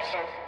instructions.